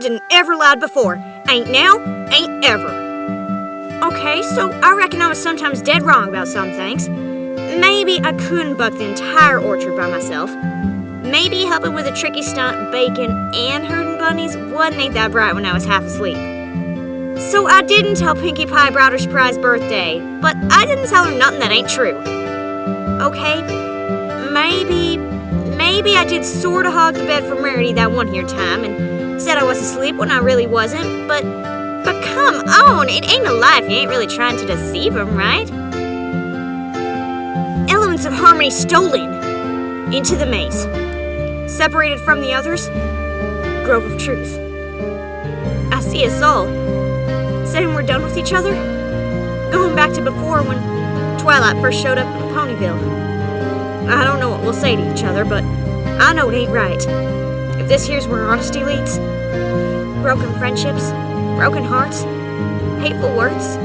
didn't ever lied before. Ain't now, ain't ever. Okay, so I reckon I was sometimes dead wrong about some things. Maybe I couldn't buck the entire orchard by myself. Maybe helping with a tricky stunt, bacon, and herding bunnies wasn't ain't that bright when I was half asleep. So I didn't tell Pinkie Pie about her surprise birthday, but I didn't tell her nothing that ain't true. Okay, maybe, maybe I did sorta hog the bed for Rarity that one here time and said I was asleep when I really wasn't, but, but come on, it ain't a lie if you ain't really trying to deceive him, right? Elements of harmony stolen into the maze. Separated from the others, Grove of Truth. I see us all, saying we're done with each other, going back to before when Twilight first showed up in Ponyville. I don't know what we'll say to each other, but I know it ain't right. If this here's where honesty leads, broken friendships, broken hearts, hateful words,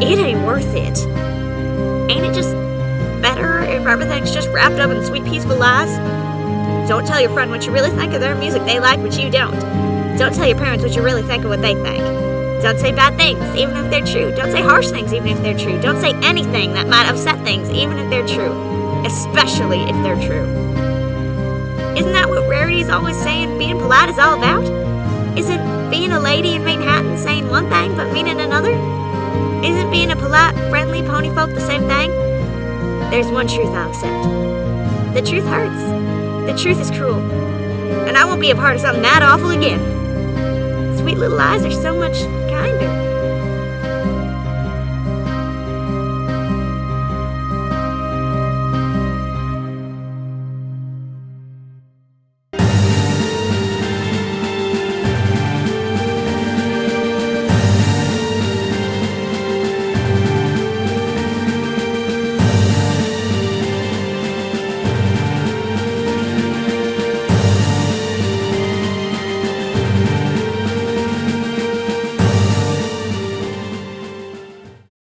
it ain't worth it. Ain't it just better if everything's just wrapped up in sweet, peaceful lies? Don't tell your friend what you really think of their music they like, but you don't. Don't tell your parents what you really think of what they think. Don't say bad things, even if they're true. Don't say harsh things, even if they're true. Don't say anything that might upset things, even if they're true. Especially if they're true. Isn't that what Rarity's always saying being polite is all about? Isn't being a lady in Manehattan saying one thing but meaning another? Isn't being a polite, friendly pony folk the same thing? There's one truth I'll accept. The truth hurts. The truth is cruel. And I won't be a part of something that awful again. Sweet little lies are so much kinder.